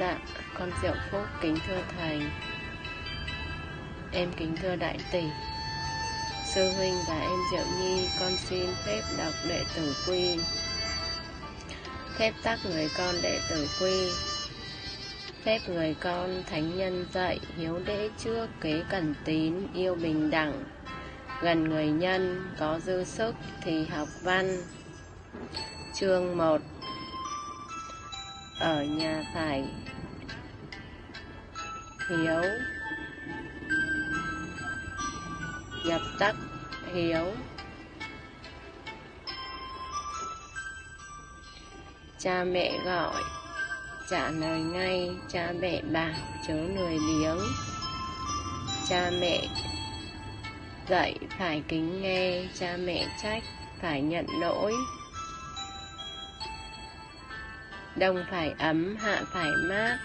Dạ, con Diệu Phúc kính thưa Thầy. Em kính thưa Đại Tỷ. Sư Huynh và em Diệu Nhi Con xin phép đọc đệ tử quy. Phép tắc người con đệ tử quy. Phép người con thánh nhân dạy Hiếu đễ trước kế cẩn tín Yêu bình đẳng. Gần người nhân có dư sức Thì học văn. Chương 1 Ở nhà phải hiếu. Nhập tắc hiếu. Cha mẹ gọi, trả lời ngay, cha mẹ bảo chớ lười biếng. Cha mẹ dạy phải kính nghe, cha mẹ trách, phải nhận lỗi. Đông phải ấm, hạ phải mát.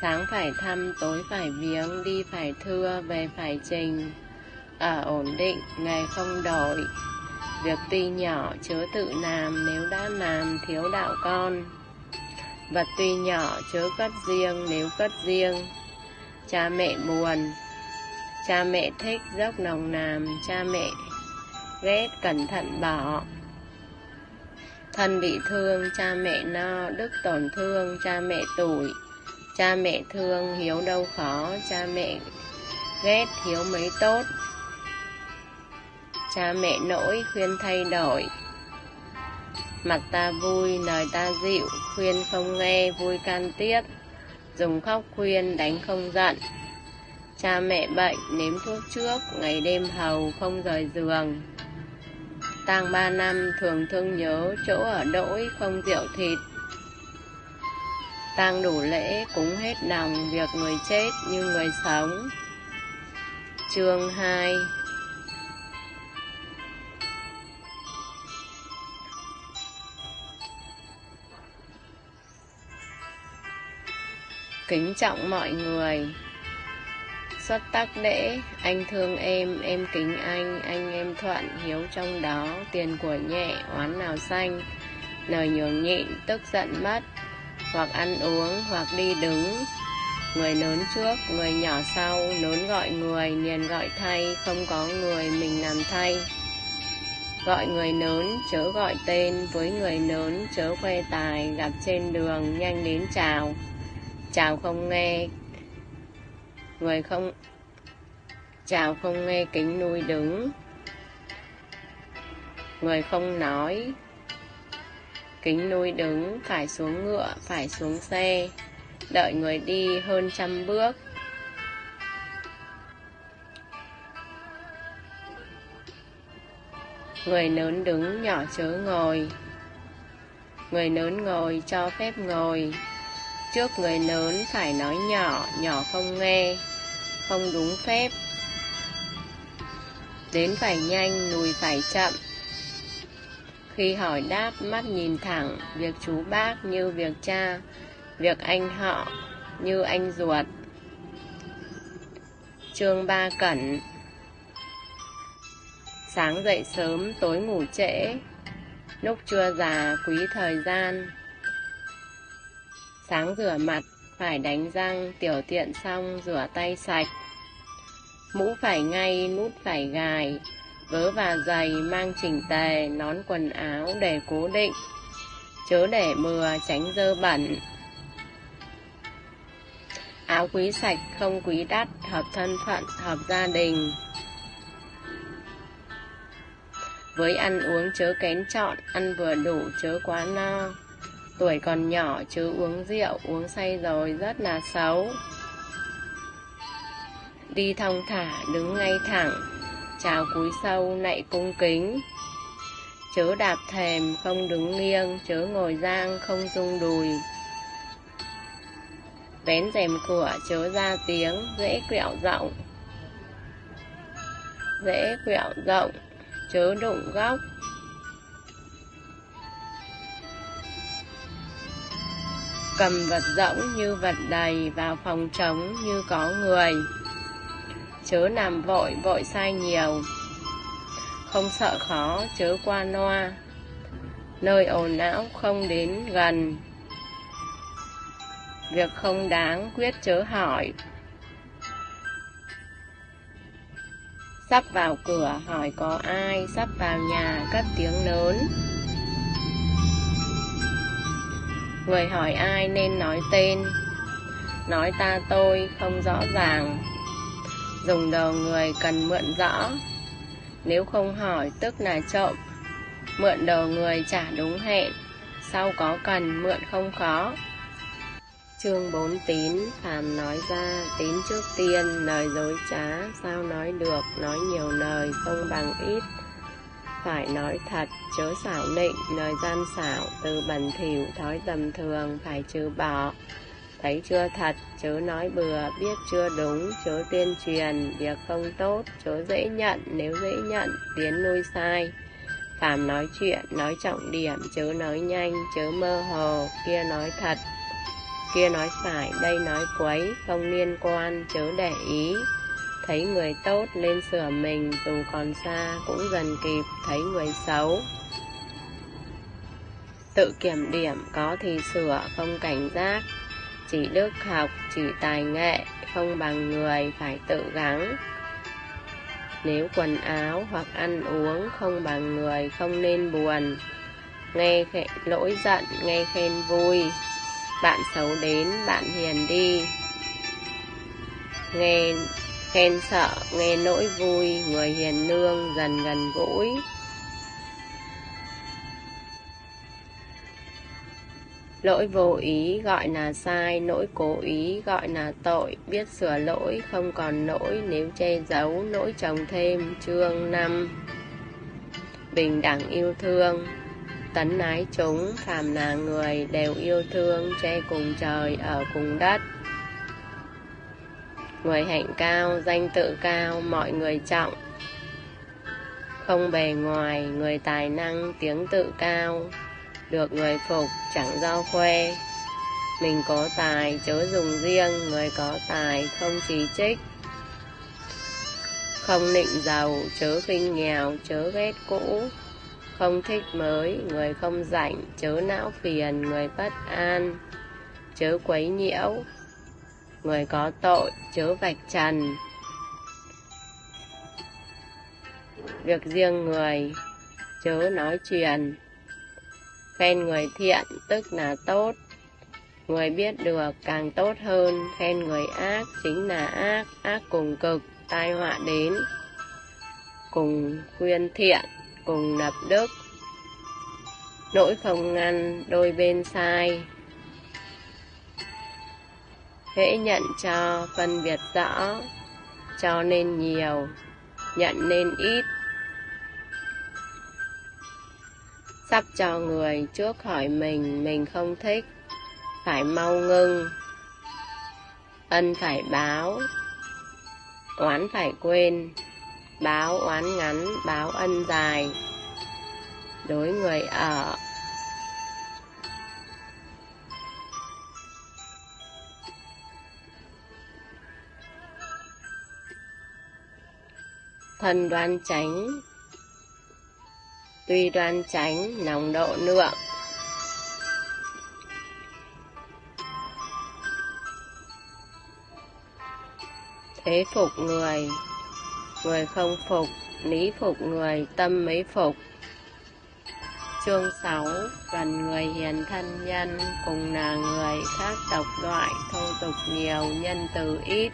Sáng phải thăm, tối phải viếng, đi phải thưa, về phải trình. Ở ổn định, ngày không đổi. Việc tuy nhỏ, chớ tự làm, nếu đã làm, thiếu đạo con. Vật tuy nhỏ, chớ cất riêng, nếu cất riêng. Cha mẹ buồn cha mẹ thích dốc nồng nàm, cha mẹ ghét cẩn thận bỏ thân bị thương cha mẹ no đức tổn thương cha mẹ tủi. Cha mẹ thương hiếu đâu khó. Cha mẹ ghét hiếu mấy tốt. Cha mẹ nỗi khuyên thay đổi. Mặt ta vui lời ta dịu. Khuyên không nghe vui can tiếp. Dùng khóc khuyên đánh không giận cha mẹ bệnh, nếm thuốc trước, ngày đêm hầu, không rời giường. Tang ba năm, thường thương nhớ chỗ ở đỗi, không rượu thịt. Tang đủ lễ, cúng hết lòng việc người chết như người sống. Chương 2 kính trọng mọi người xuất tắc lễ, anh thương em em kính anh anh em thuận hiếu trong đó, tiền của nhẹ, oán nào xanh lời nhường nhịn, tức giận mất, hoặc ăn uống, hoặc đi đứng. Người lớn trước, người nhỏ sau lớn gọi người liền gọi thay, không có người mình làm thay. Gọi người lớn chớ gọi tên, với người lớn chớ khoe tài, gặp trên đường, nhanh đến chào. Chào không nghe người không chào không nghe kính nuôi đứng. Người không nói. Kính nuôi đứng, phải xuống ngựa, phải xuống xe. Đợi người đi hơn trăm bước. Người lớn đứng nhỏ chớ ngồi. Người lớn ngồi cho phép ngồi. Trước người lớn phải nói nhỏ nhỏ không nghe không đúng phép. Đến phải nhanh, lùi phải chậm. Khi hỏi đáp, mắt nhìn thẳng, việc chú bác như việc cha, việc anh họ như anh ruột. Chương ba cẩn. Sáng dậy sớm, tối ngủ trễ. Lúc chưa già, quý thời gian. Sáng rửa mặt, phải đánh răng, tiểu tiện xong, rửa tay sạch mũ phải ngay, nút phải gài, vớ và giày, mang chỉnh tề, nón quần áo để cố định. Chớ để mưa tránh dơ bẩn. Áo quý sạch không quý đắt, hợp thân phận, hợp gia đình. Với ăn uống chớ kén chọn, ăn vừa đủ chớ quá no. Tuổi còn nhỏ chớ uống rượu, uống say rồi rất là xấu đi thong thả, đứng ngay thẳng. Chào cúi sâu, nạy cung kính. Chớ đạp thèm không đứng nghiêng. Chớ ngồi giang, không rung đùi. Vén rèm cửa, chớ ra tiếng. Dễ quẹo rộng. Dễ quẹo rộng. Chớ đụng góc. Cầm vật rỗng như vật đầy vào phòng trống như có người chớ làm vội vội sai nhiều. Không sợ khó, chớ qua noa nơi ồn não không đến gần. Việc không đáng quyết chớ hỏi. Sắp vào cửa, hỏi có ai, sắp vào nhà, cất tiếng lớn. Người hỏi ai nên nói tên. Nói ta tôi không rõ ràng dùng đầu người cần mượn rõ. Nếu không hỏi, tức là trộm. Mượn đầu người trả đúng hẹn. Sau có cần, mượn không khó. Chương 4 tín phàm nói ra, tín trước tiên, lời dối trá. Sao nói được, nói nhiều lời, không bằng ít. Phải nói thật, chớ xảo nịnh, lời gian xảo, từ bẩn thỉu, thói tầm thường, phải trừ bỏ thấy chưa thật, chớ nói bừa, biết chưa đúng, chớ tuyên truyền, việc không tốt, chớ dễ nhận, nếu dễ nhận tiến nuôi sai. Phàm nói chuyện, nói trọng điểm, chớ nói nhanh, chớ mơ hồ, kia nói thật, kia nói phải, đây nói quấy, không liên quan, chớ để ý. Thấy người tốt lên sửa mình, dù còn xa cũng dần kịp, thấy người xấu. Tự kiểm điểm có thì sửa, không cảnh giác chỉ đức học chỉ tài nghệ không bằng người phải tự gắng. Nếu quần áo hoặc ăn uống không bằng người không nên buồn. Nghe lỗi giận, nghe khen vui. Bạn xấu đến, bạn hiền đi. Nghe, khen sợ, nghe nỗi vui, người hiền lương dần gần gũi. Lỗi vô ý gọi là sai, lỗi cố ý gọi là tội. Biết sửa lỗi, không còn lỗi nếu che giấu lỗi chồng thêm. Chương năm. Bình đẳng yêu thương. Tấn ái chúng, phàm là người đều yêu thương, che cùng trời, ở cùng đất. Người hạnh cao, danh tự cao, mọi người trọng. Không bề ngoài, người tài năng, tiếng tự cao được người phục chẳng giao khoe. Mình có tài chớ dùng riêng, người có tài không chỉ trích. Không nịnh giàu, chớ khinh nghèo, chớ ghét cũ. Không thích mới, người không rảnh, chớ não phiền, người bất an, chớ quấy nhiễu. Người có tội, chớ vạch trần. Việc riêng người, chớ nói chuyện khen người thiện tức là tốt. Người biết được càng tốt hơn, khen người ác chính là ác ác cùng cực, tai họa đến. Cùng khuyên thiện, cùng lập đức. Nỗi không ngăn đôi bên sai. Hễ nhận cho phân biệt rõ, cho nên nhiều, nhận nên ít. Sắp cho người trước hỏi mình mình không thích. Phải mau ngưng. Ân phải báo. Oán phải quên. Báo oán ngắn, báo ân dài. Đối người ở. Thân đoan chánh tuy đoan tránh nồng độ lượng thế phục người người không phục, lý phục người, tâm mấy phục. Chương 6 gần người hiền thân nhân, cùng là người khác tộc loại, thô tục nhiều, nhân từ ít.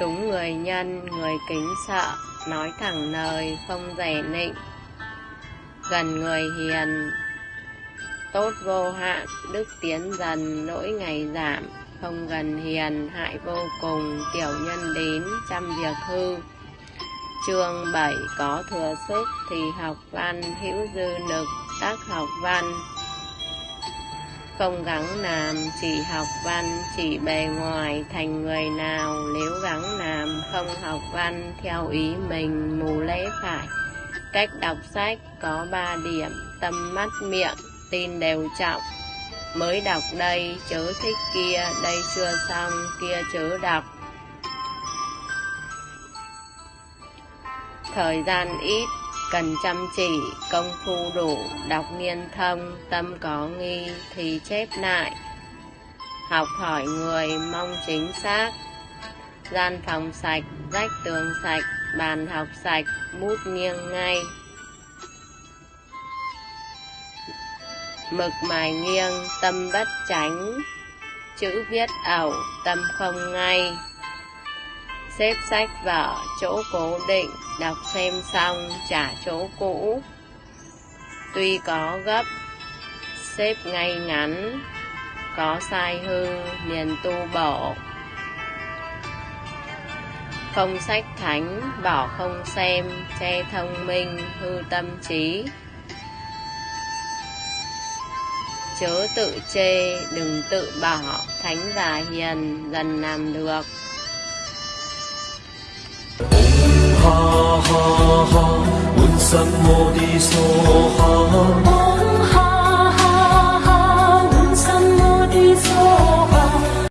Đúng người nhân, người kính sợ nói thẳng lời, không rẻ nịnh. Gần người hiền, tốt vô hạn, đức tiến dần, lỗi ngày giảm. Không gần hiền, hại vô cùng, tiểu nhân đến trăm việc hư. Chương 7 có thừa sức thì học văn, hữu dư lực, tác học văn không gắng làm chỉ học văn chỉ bề ngoài thành người nào. Nếu gắng làm không học văn theo ý mình mù lễ phải. Cách đọc sách có ba điểm tâm mắt miệng tin đều trọng. Mới đọc đây chớ thích kia đây chưa xong kia chớ đọc. Thời gian ít, cần chăm chỉ, công phu đủ, đọc niên thông, tâm có nghi thì chép lại. Học hỏi người mong chính xác, gian phòng sạch, rách tường sạch, bàn học sạch, bút nghiêng ngay. Mực mài nghiêng, tâm bất tránh, chữ viết ẩu, tâm không ngay. Xếp sách vở, chỗ cố định, đọc xem xong, trả chỗ cũ. Tuy có gấp, xếp ngay ngắn, có sai hư, liền tu bổ. Không sách thánh, bỏ không xem, che thông minh, hư tâm trí. Chớ tự chê, đừng tự bỏ, thánh và hiền dần làm được. ha ha ha, un sam modi so ha.